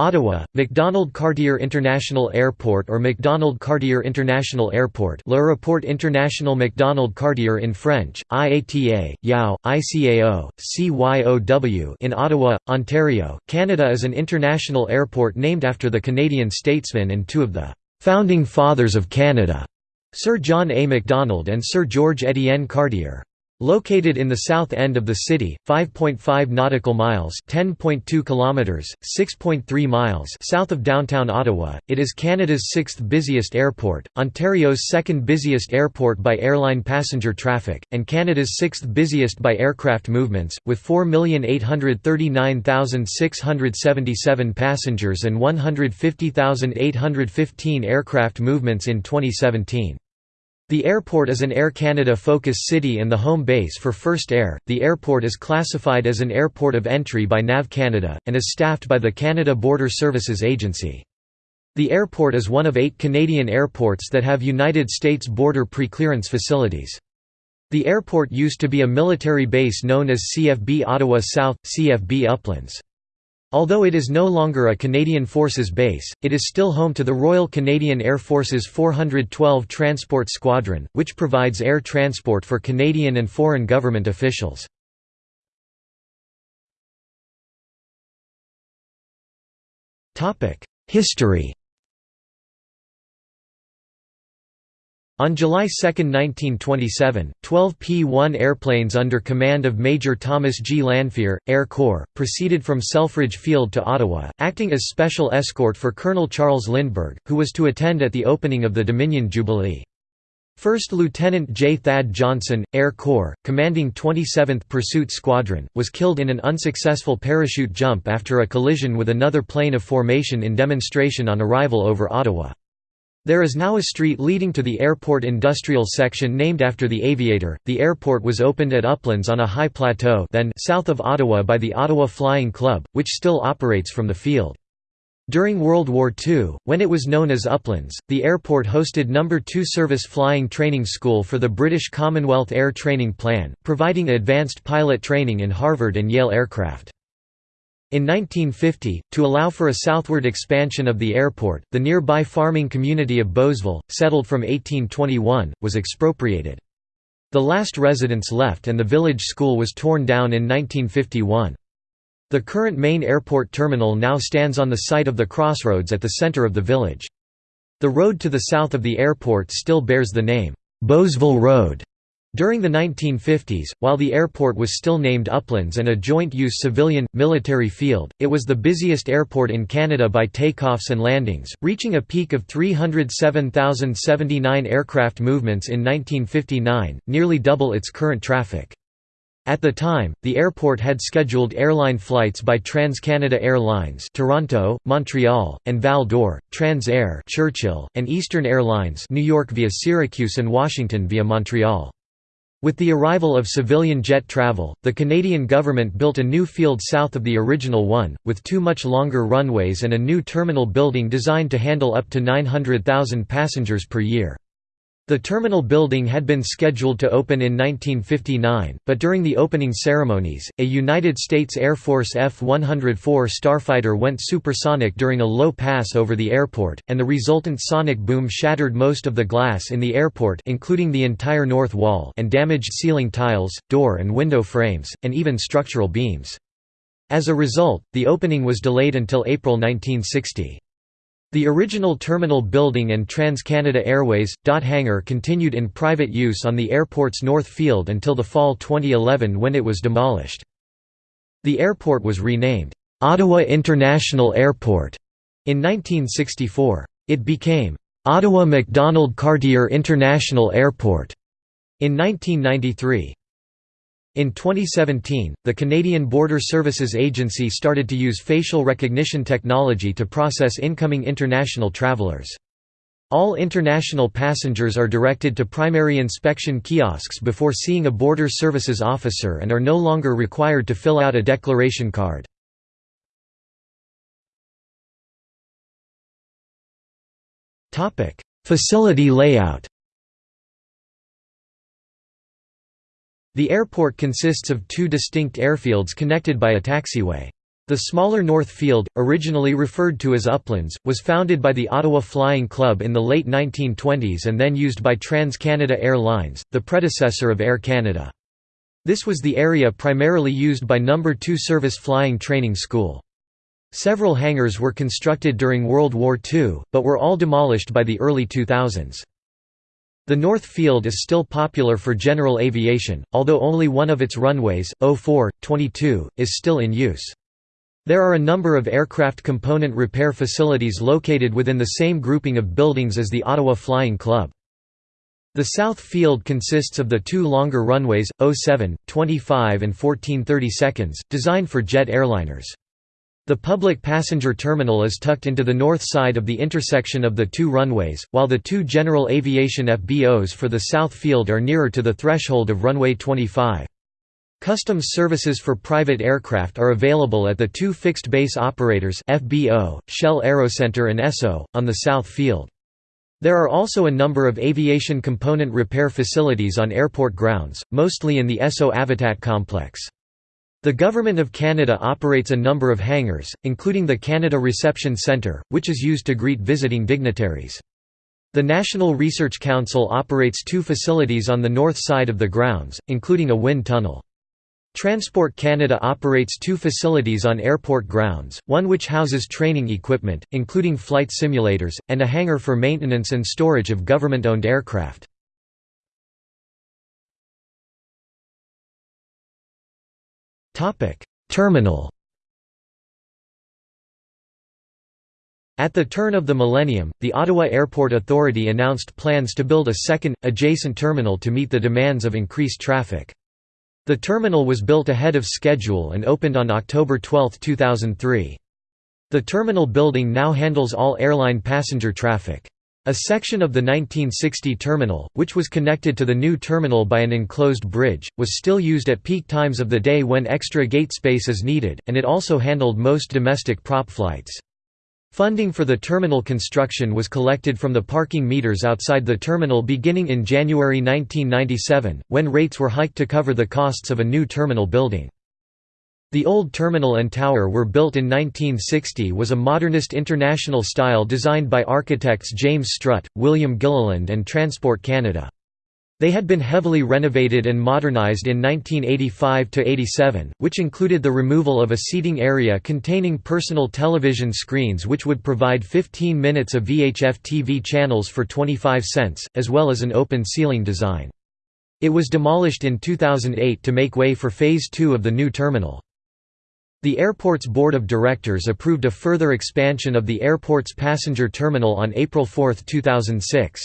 Ottawa, Macdonald-Cartier International Airport or Macdonald-Cartier International Airport L'Aéroport International Macdonald-Cartier in French, IATA, YOW, ICAO, CYOW in Ottawa, Ontario, Canada is an international airport named after the Canadian statesman and two of the «founding fathers of Canada», Sir John A. Macdonald and Sir George Étienne Cartier. Located in the south end of the city, 5.5 nautical miles (10.2 kilometers, 6.3 miles) south of downtown Ottawa, it is Canada's sixth busiest airport, Ontario's second busiest airport by airline passenger traffic, and Canada's sixth busiest by aircraft movements, with 4,839,677 passengers and 150,815 aircraft movements in 2017. The airport is an Air Canada focus city and the home base for First Air. The airport is classified as an airport of entry by NAV Canada, and is staffed by the Canada Border Services Agency. The airport is one of eight Canadian airports that have United States border pre-clearance facilities. The airport used to be a military base known as CFB Ottawa South, CFB Uplands. Although it is no longer a Canadian Forces base, it is still home to the Royal Canadian Air Force's 412 Transport Squadron, which provides air transport for Canadian and foreign government officials. History On July 2, 1927, 12 P-1 airplanes under command of Major Thomas G. Lanphier, Air Corps, proceeded from Selfridge Field to Ottawa, acting as special escort for Colonel Charles Lindbergh, who was to attend at the opening of the Dominion Jubilee. First Lieutenant J. Thad Johnson, Air Corps, commanding 27th Pursuit Squadron, was killed in an unsuccessful parachute jump after a collision with another plane of formation in demonstration on arrival over Ottawa. There is now a street leading to the airport industrial section named after the aviator. The airport was opened at Uplands on a high plateau then south of Ottawa by the Ottawa Flying Club, which still operates from the field. During World War II, when it was known as Uplands, the airport hosted No. 2 Service Flying Training School for the British Commonwealth Air Training Plan, providing advanced pilot training in Harvard and Yale aircraft. In 1950, to allow for a southward expansion of the airport, the nearby farming community of Bowesville, settled from 1821, was expropriated. The last residents left and the village school was torn down in 1951. The current main airport terminal now stands on the site of the crossroads at the center of the village. The road to the south of the airport still bears the name, Bowesville Road. During the 1950s, while the airport was still named Uplands and a joint-use civilian-military field, it was the busiest airport in Canada by takeoffs and landings, reaching a peak of 307,079 aircraft movements in 1959, nearly double its current traffic. At the time, the airport had scheduled airline flights by TransCanada Airlines Toronto, Montreal, and Val d'Or, Transair Churchill, and Eastern Airlines New York via Syracuse and Washington via Montreal. With the arrival of civilian jet travel, the Canadian government built a new field south of the original one, with two much longer runways and a new terminal building designed to handle up to 900,000 passengers per year. The terminal building had been scheduled to open in 1959, but during the opening ceremonies, a United States Air Force F-104 Starfighter went supersonic during a low pass over the airport, and the resultant sonic boom shattered most of the glass in the airport including the entire north wall and damaged ceiling tiles, door and window frames, and even structural beams. As a result, the opening was delayed until April 1960. The original terminal building and TransCanada Airways, dot hangar continued in private use on the airport's north field until the fall 2011 when it was demolished. The airport was renamed, "'Ottawa International Airport' in 1964. It became, "'Ottawa Macdonald-Cartier International Airport' in 1993. In 2017, the Canadian Border Services Agency started to use facial recognition technology to process incoming international travelers. All international passengers are directed to primary inspection kiosks before seeing a Border Services officer and are no longer required to fill out a declaration card. Facility layout The airport consists of two distinct airfields connected by a taxiway. The smaller North Field, originally referred to as Uplands, was founded by the Ottawa Flying Club in the late 1920s and then used by Trans-Canada Airlines, the predecessor of Air Canada. This was the area primarily used by No. 2 Service Flying Training School. Several hangars were constructed during World War II, but were all demolished by the early 2000s. The North Field is still popular for general aviation, although only one of its runways, 04, 22, is still in use. There are a number of aircraft component repair facilities located within the same grouping of buildings as the Ottawa Flying Club. The South Field consists of the two longer runways, 07, 25 and 1430 seconds, designed for jet airliners. The public passenger terminal is tucked into the north side of the intersection of the two runways, while the two general aviation FBOs for the South Field are nearer to the threshold of runway 25. Customs services for private aircraft are available at the two fixed base operators FBO, Shell Aerocenter and Esso, on the South Field. There are also a number of aviation component repair facilities on airport grounds, mostly in the Esso Avitat complex. The Government of Canada operates a number of hangars, including the Canada Reception Centre, which is used to greet visiting dignitaries. The National Research Council operates two facilities on the north side of the grounds, including a wind tunnel. Transport Canada operates two facilities on airport grounds, one which houses training equipment, including flight simulators, and a hangar for maintenance and storage of government-owned aircraft. Terminal At the turn of the millennium, the Ottawa Airport Authority announced plans to build a second, adjacent terminal to meet the demands of increased traffic. The terminal was built ahead of schedule and opened on October 12, 2003. The terminal building now handles all airline passenger traffic. A section of the 1960 terminal, which was connected to the new terminal by an enclosed bridge, was still used at peak times of the day when extra gate space is needed, and it also handled most domestic prop flights. Funding for the terminal construction was collected from the parking meters outside the terminal beginning in January 1997, when rates were hiked to cover the costs of a new terminal building. The old terminal and tower were built in 1960 was a modernist international style designed by architects James Strutt, William Gilliland and Transport Canada. They had been heavily renovated and modernized in 1985–87, which included the removal of a seating area containing personal television screens which would provide 15 minutes of VHF TV channels for 25 cents, as well as an open ceiling design. It was demolished in 2008 to make way for Phase 2 of the new terminal. The airport's board of directors approved a further expansion of the airport's passenger terminal on April 4, 2006.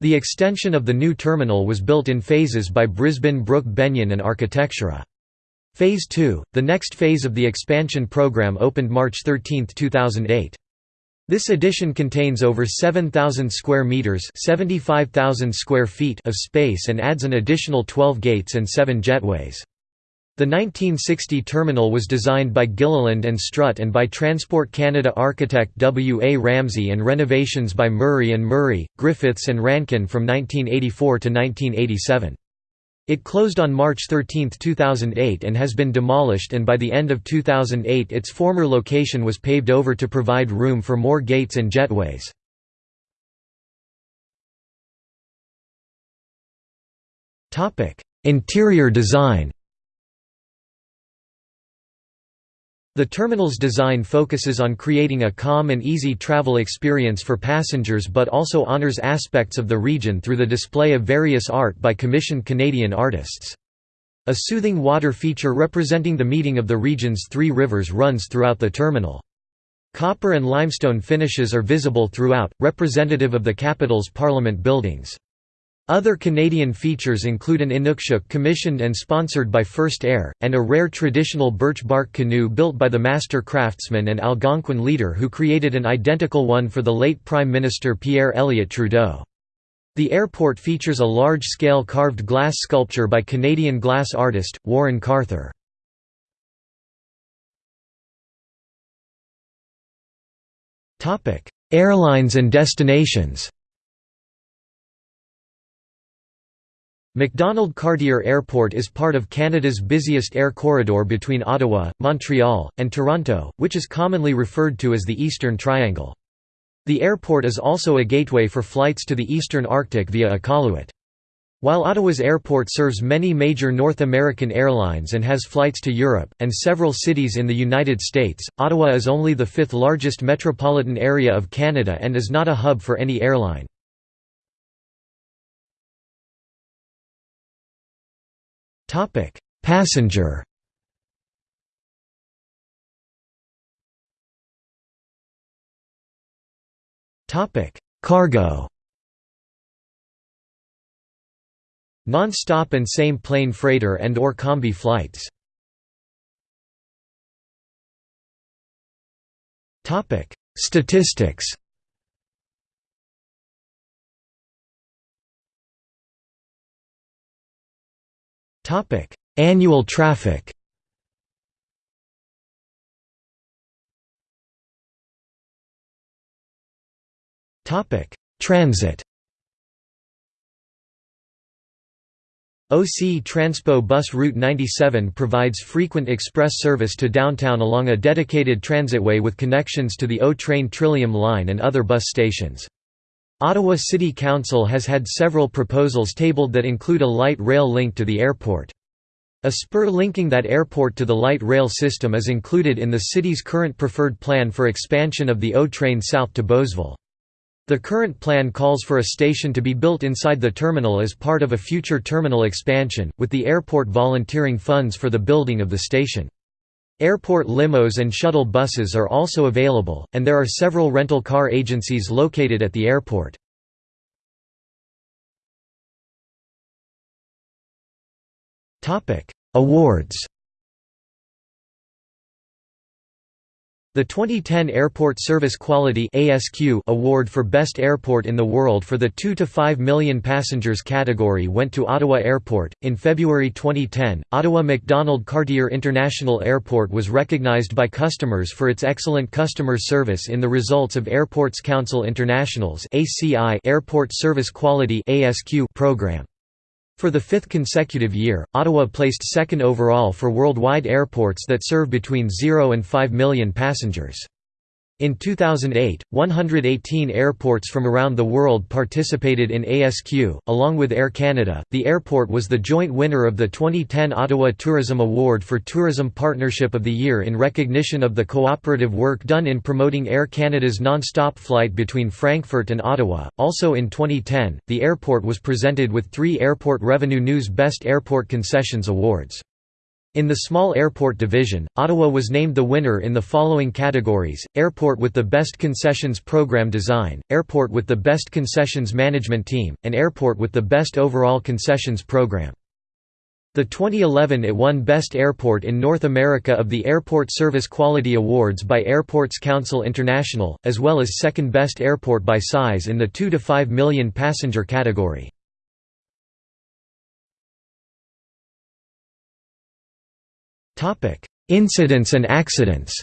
The extension of the new terminal was built in phases by Brisbin Brook Beynon and Architectura. Phase 2, the next phase of the expansion program opened March 13, 2008. This addition contains over 7,000 square meters (75,000 square feet) of space and adds an additional 12 gates and 7 jetways. The 1960 terminal was designed by Gilliland and Strutt and by Transport Canada architect W. A. Ramsey and renovations by Murray and Murray, Griffiths and Rankin from 1984 to 1987. It closed on March 13, 2008 and has been demolished and by the end of 2008 its former location was paved over to provide room for more gates and jetways. Interior design The terminal's design focuses on creating a calm and easy travel experience for passengers but also honors aspects of the region through the display of various art by commissioned Canadian artists. A soothing water feature representing the meeting of the region's three rivers runs throughout the terminal. Copper and limestone finishes are visible throughout, representative of the capital's parliament buildings. Other Canadian features include an Inukshuk commissioned and sponsored by First Air, and a rare traditional birch bark canoe built by the master craftsman and Algonquin leader who created an identical one for the late Prime Minister Pierre Elliott Trudeau. The airport features a large-scale carved glass sculpture by Canadian glass artist, Warren Carther. Airlines and destinations Macdonald-Cartier Airport is part of Canada's busiest air corridor between Ottawa, Montreal, and Toronto, which is commonly referred to as the Eastern Triangle. The airport is also a gateway for flights to the eastern Arctic via Iqaluit. While Ottawa's airport serves many major North American airlines and has flights to Europe, and several cities in the United States, Ottawa is only the fifth largest metropolitan area of Canada and is not a hub for any airline. Topic: Passenger. Topic: Cargo. Non-stop and same plane freighter and or combi flights. Topic: Statistics. Annual traffic. Transit. OC Transpo Bus Route 97 provides frequent express service to downtown along a dedicated transitway with connections to the O-Train Trillium line and other bus stations. Ottawa City Council has had several proposals tabled that include a light rail link to the airport. A spur linking that airport to the light rail system is included in the city's current preferred plan for expansion of the O-train south to Bowesville. The current plan calls for a station to be built inside the terminal as part of a future terminal expansion, with the airport volunteering funds for the building of the station. Airport limos and shuttle buses are also available, and there are several rental car agencies located at the airport. Awards The 2010 Airport Service Quality ASQ Award for Best Airport in the World for the 2 to 5 million passengers category went to Ottawa Airport. In February 2010, Ottawa Macdonald Cartier International Airport was recognized by customers for its excellent customer service in the results of Airports Council International's ACI Airport Service Quality ASQ program. For the fifth consecutive year, Ottawa placed second overall for worldwide airports that serve between 0 and 5 million passengers. In 2008, 118 airports from around the world participated in ASQ, along with Air Canada. The airport was the joint winner of the 2010 Ottawa Tourism Award for Tourism Partnership of the Year in recognition of the cooperative work done in promoting Air Canada's non-stop flight between Frankfurt and Ottawa. Also in 2010, the airport was presented with three Airport Revenue News Best Airport Concessions Awards. In the small airport division, Ottawa was named the winner in the following categories, Airport with the Best Concessions Program Design, Airport with the Best Concessions Management Team, and Airport with the Best Overall Concessions Program. The 2011 it won Best Airport in North America of the Airport Service Quality Awards by Airports Council International, as well as second best airport by size in the 2 to 5 million passenger category. Topic: Incidents and accidents.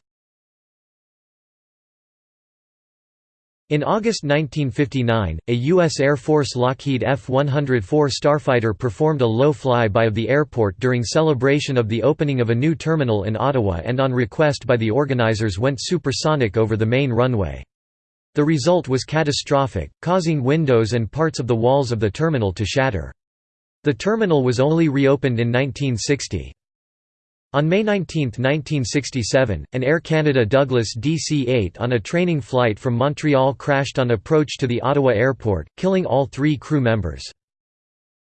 In August 1959, a U.S. Air Force Lockheed F-104 Starfighter performed a low flyby of the airport during celebration of the opening of a new terminal in Ottawa and on request by the organizers went supersonic over the main runway. The result was catastrophic, causing windows and parts of the walls of the terminal to shatter. The terminal was only reopened in 1960. On May 19, 1967, an Air Canada Douglas DC-8 on a training flight from Montreal crashed on approach to the Ottawa airport, killing all three crew members.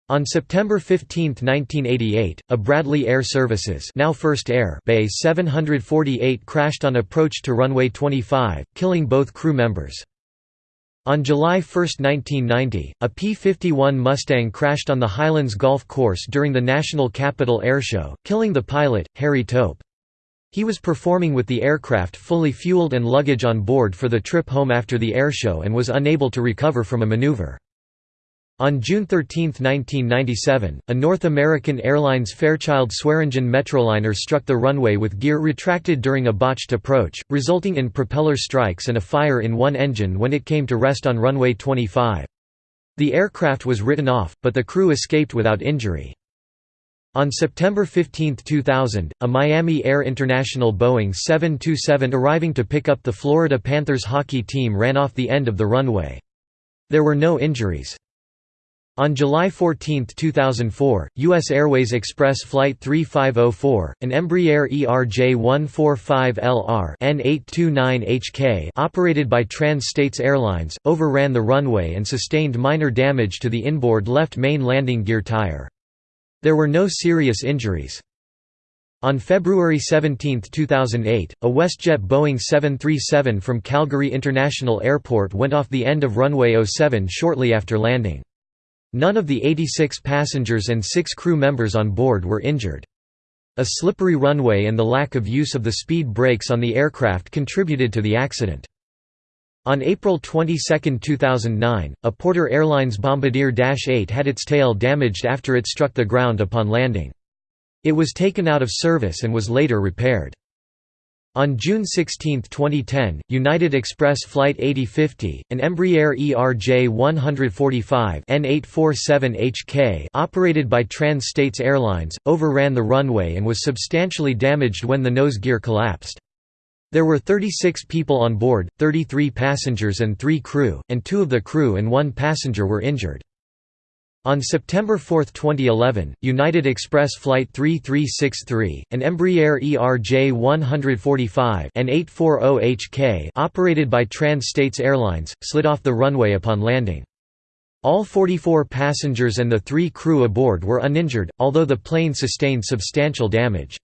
On September 15, 1988, a Bradley Air Services now First Air Bay 748 crashed on approach to runway 25, killing both crew members. On July 1, 1990, a P-51 Mustang crashed on the Highlands Golf Course during the National Capital Airshow, killing the pilot, Harry Tope. He was performing with the aircraft fully fueled and luggage on board for the trip home after the airshow and was unable to recover from a maneuver. On June 13, 1997, a North American Airlines Fairchild Swearingen Metroliner struck the runway with gear retracted during a botched approach, resulting in propeller strikes and a fire in one engine when it came to rest on runway 25. The aircraft was written off, but the crew escaped without injury. On September 15, 2000, a Miami Air International Boeing 727 arriving to pick up the Florida Panthers hockey team ran off the end of the runway. There were no injuries. On July 14, 2004, U.S. Airways Express Flight 3504, an Embraer ERJ-145LR N829HK operated by Trans-States Airlines, overran the runway and sustained minor damage to the inboard left main landing gear tire. There were no serious injuries. On February 17, 2008, a WestJet Boeing 737 from Calgary International Airport went off the end of runway 07 shortly after landing. None of the 86 passengers and six crew members on board were injured. A slippery runway and the lack of use of the speed brakes on the aircraft contributed to the accident. On April 22, 2009, a Porter Airlines Bombardier Dash 8 had its tail damaged after it struck the ground upon landing. It was taken out of service and was later repaired. On June 16, 2010, United Express Flight 8050, an Embraer ERJ-145 N847HK operated by Trans-States Airlines, overran the runway and was substantially damaged when the nose gear collapsed. There were 36 people on board, 33 passengers and 3 crew, and two of the crew and one passenger were injured. On September 4, 2011, United Express Flight 3363, an Embraer ERJ-145 N840HK operated by Trans-States Airlines, slid off the runway upon landing. All 44 passengers and the three crew aboard were uninjured, although the plane sustained substantial damage.